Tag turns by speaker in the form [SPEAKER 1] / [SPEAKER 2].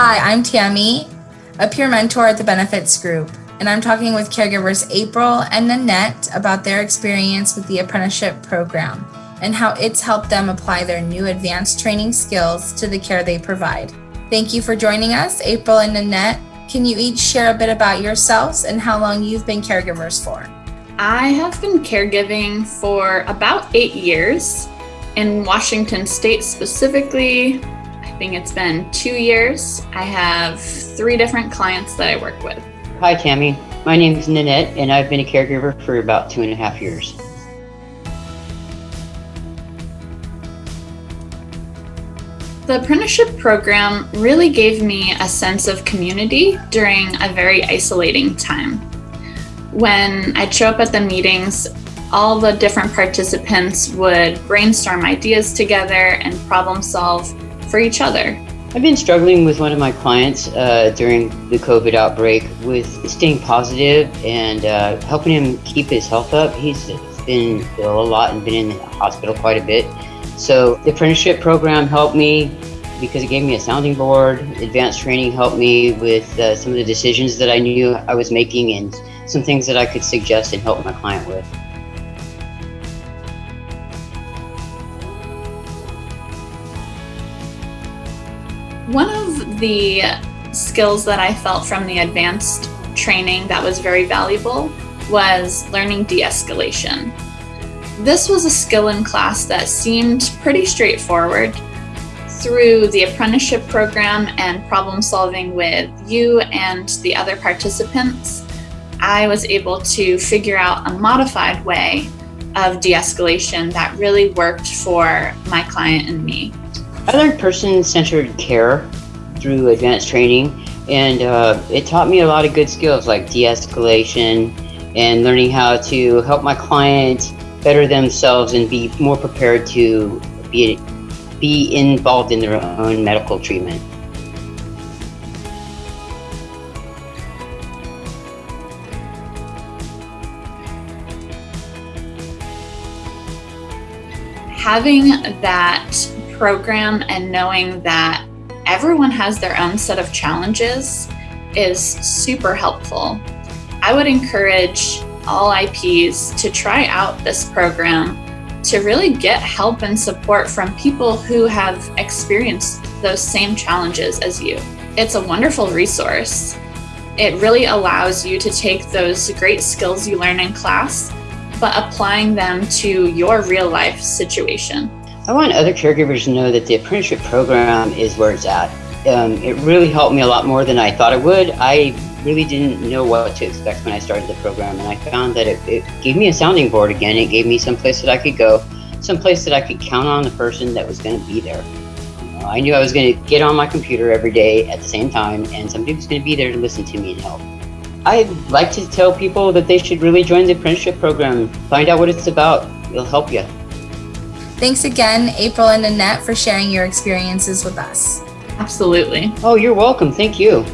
[SPEAKER 1] Hi, I'm Tammy, a peer mentor at the Benefits Group, and I'm talking with caregivers April and Nanette about their experience with the apprenticeship program and how it's helped them apply their new advanced training skills to the care they provide. Thank you for joining us, April and Nanette. Can you each share a bit about yourselves and how long you've been caregivers for?
[SPEAKER 2] I have been caregiving for about eight years. In Washington State specifically, I think it's been two years. I have three different clients that I work with.
[SPEAKER 3] Hi, Tammy. My name is Nanette, and I've been a caregiver for about two and a half years.
[SPEAKER 2] The apprenticeship program really gave me a sense of community during a very isolating time. When I'd show up at the meetings, all the different participants would brainstorm ideas together and problem solve for each other.
[SPEAKER 3] I've been struggling with one of my clients uh, during the COVID outbreak with staying positive and uh, helping him keep his health up. He's been ill a lot and been in the hospital quite a bit. So the apprenticeship program helped me because it gave me a sounding board. Advanced training helped me with uh, some of the decisions that I knew I was making and some things that I could suggest and help my client with.
[SPEAKER 2] One of the skills that I felt from the advanced training that was very valuable was learning de-escalation. This was a skill in class that seemed pretty straightforward. Through the apprenticeship program and problem solving with you and the other participants, I was able to figure out a modified way of de-escalation that really worked for my client and me.
[SPEAKER 3] I learned person-centered care through advanced training and uh, it taught me a lot of good skills like de-escalation and learning how to help my client better themselves and be more prepared to be, be involved in their own medical treatment.
[SPEAKER 2] Having that program and knowing that everyone has their own set of challenges is super helpful. I would encourage all IPs to try out this program to really get help and support from people who have experienced those same challenges as you. It's a wonderful resource. It really allows you to take those great skills you learn in class, but applying them to your real life situation.
[SPEAKER 3] I want other caregivers to know that the apprenticeship program is where it's at. Um, it really helped me a lot more than I thought it would. I really didn't know what to expect when I started the program, and I found that it, it gave me a sounding board again. It gave me some place that I could go, some place that I could count on the person that was going to be there. You know, I knew I was going to get on my computer every day at the same time, and somebody was going to be there to listen to me and help. I'd like to tell people that they should really join the apprenticeship program. Find out what it's about. It'll help you.
[SPEAKER 1] Thanks again, April and Nanette, for sharing your experiences with us.
[SPEAKER 2] Absolutely.
[SPEAKER 3] Oh, you're welcome. Thank you.